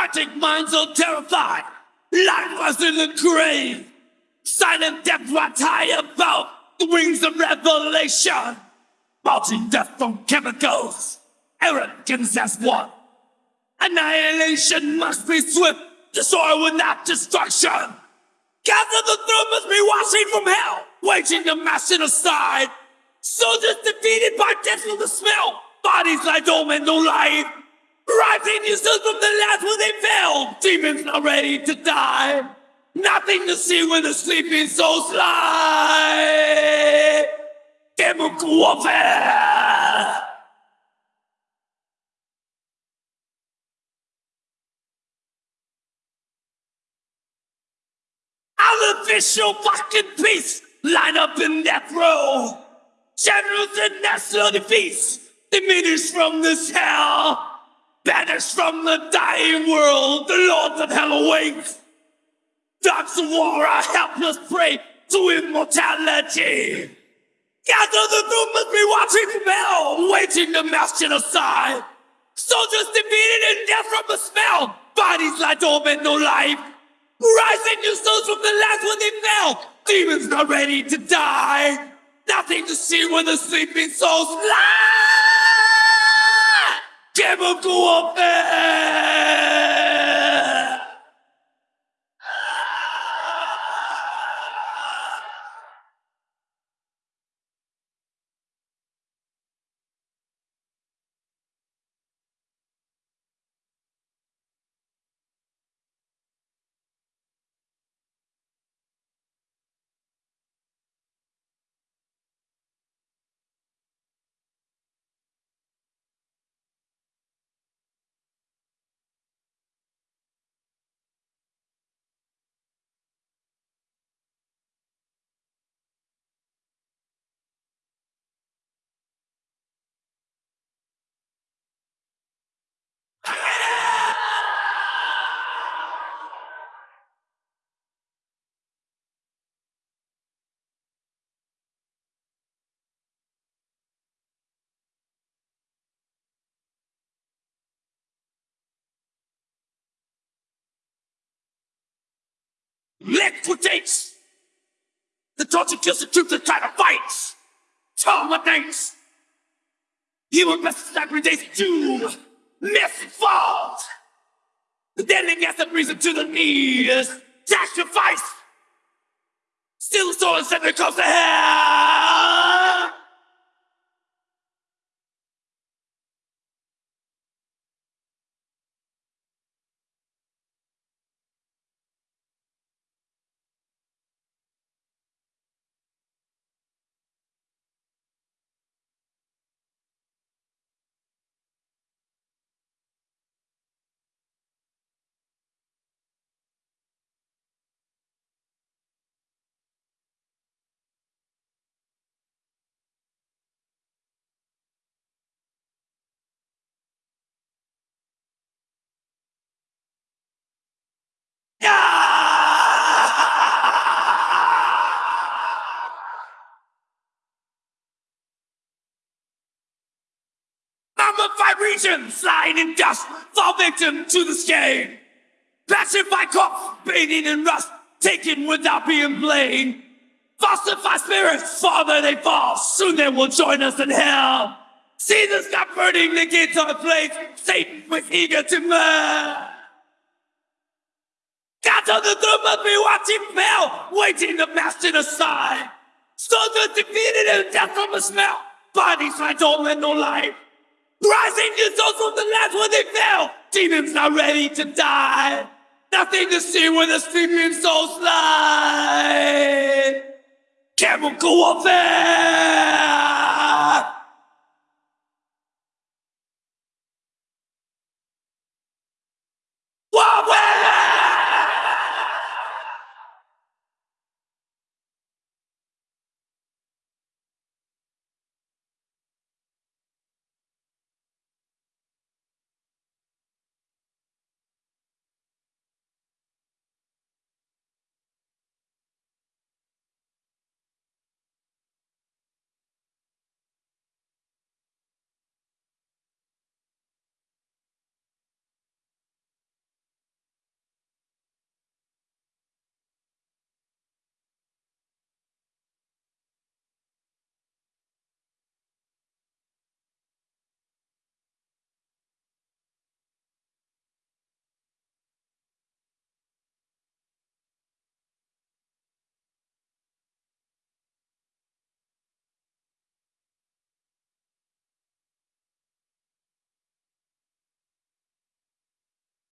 Frantic minds are terrified. Life was in the grave. Silent death rides high above the wings of revelation. Marching death from chemicals. Arrogance as one. Annihilation must be swift. Destroy without destruction. Gather the throne must be watching from hell. Waging the mass genocide. Soldiers defeated by death from the smell. Bodies lie dormant, no life. Rising yourselves from the lands where they fell. Demons not ready to die. Nothing to see when the sleeping souls lie. Chemical warfare. Artificial fucking peace line up in death row. Generals and national defeats diminish from this hell. Banished from the dying world, the lords of hell awake. Dogs of war are helpless prey to immortality. Gather the must be watching hell, waiting to mass genocide. Soldiers defeated in death from the smell. Bodies lie dormant, no life. Rising new souls from the lands where they fell. Demons not ready to die. Nothing to see when the sleeping souls lie. Chemical warfare. Liquidates! The torture kills the troops that try to fight! Terminates! Human everyday's doom! Misfalls! The deadly gas that brings them to the knees! Sacrifice! Still the soul and close to hell! Regions, lying in dust, fall victim to the stain. Petrified corpse, bathing in rust, taken without being blamed. Falsified spirits, farther they fall, soon they will join us in hell. See the sky burning, the gates are place, Satan was eager to murder. Gods on the throne must be watching fell, waiting to mass genocide. Soldiers defeated and death from a smell. Bodies lie dormant, no life. Rising new souls from the lands where they fell. Demons not ready to die. Nothing to see where the sleeping souls lie. Chemical warfare.